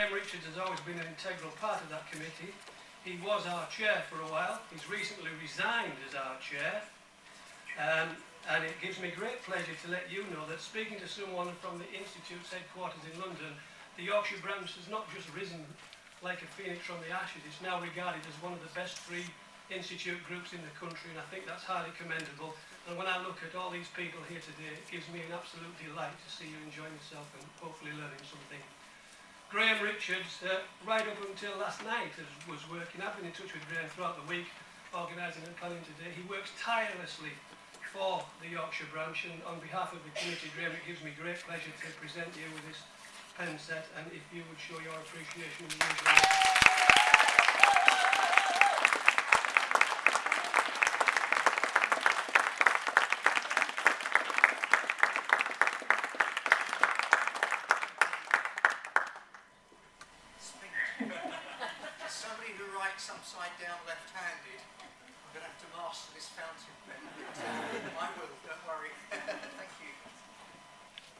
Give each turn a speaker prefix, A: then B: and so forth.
A: Graham Richards has always been an integral part of that committee. He was our chair for a while. He's recently resigned as our chair. Um, and it gives me great pleasure to let you know that speaking to someone from the Institute's headquarters in London, the Yorkshire branch has not just risen like a phoenix from the ashes, it's now regarded as one of the best free institute groups in the country and I think that's highly commendable. And when I look at all these people here today, it gives me an absolute delight to see you enjoying yourself and hopefully learning something. Graham Richards, uh, right up until last night, was working. I've been in touch with Graham throughout the week, organising and planning today. He works tirelessly for the Yorkshire branch and on behalf of the committee, Graham, it gives me great pleasure to present you with this pen set and if you would show your appreciation in the usual way.
B: As somebody who writes upside down left-handed,